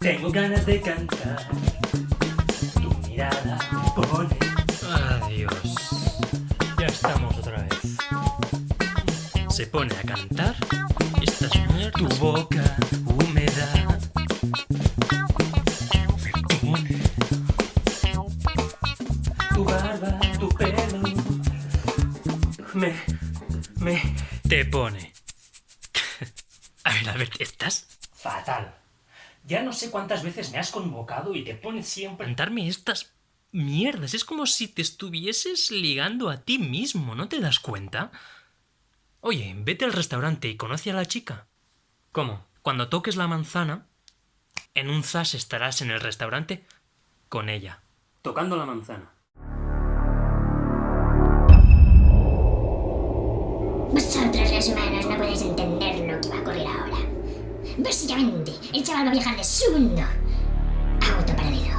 Tengo ganas de cantar. Tu mirada me pone. Adiós. Ya estamos otra vez. Se pone a cantar barba, tu pelo. Me. Me. Te pone. A ver, Albert, ¿estás? Fatal. Ya no sé cuántas veces me has convocado y te pones siempre. Cantarme estas mierdas. Es como si te estuvieses ligando a ti mismo, ¿no te das cuenta? Oye, vete al restaurante y conoce a la chica. ¿Cómo? Cuando toques la manzana, en un zas estarás en el restaurante con ella. Tocando la manzana. Humanos no podéis entender lo que va a ocurrir ahora. Básicamente, el chaval va a viajar de su mundo a otro paralelo.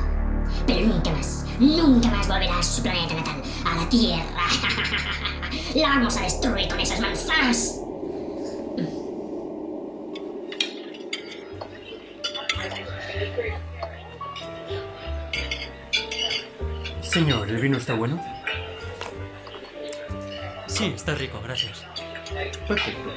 Pero nunca más, nunca más volverá a su planeta natal, a la Tierra. La vamos a destruir con esas manzanas. Señor, ¿el vino está bueno? Sí, está rico, gracias. Perfecto.